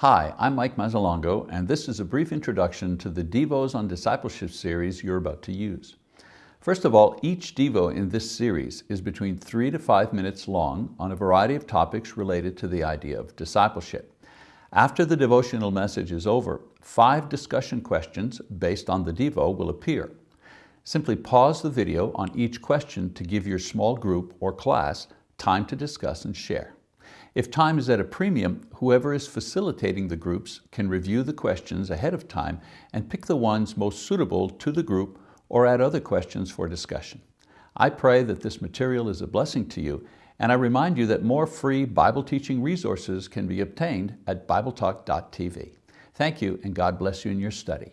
Hi, I'm Mike Mazzalongo, and this is a brief introduction to the Devos on Discipleship series you're about to use. First of all, each Devo in this series is between three to five minutes long on a variety of topics related to the idea of discipleship. After the devotional message is over, five discussion questions based on the Devo will appear. Simply pause the video on each question to give your small group or class time to discuss and share. If time is at a premium, whoever is facilitating the groups can review the questions ahead of time and pick the ones most suitable to the group or add other questions for discussion. I pray that this material is a blessing to you, and I remind you that more free Bible teaching resources can be obtained at BibleTalk.tv. Thank you, and God bless you in your study.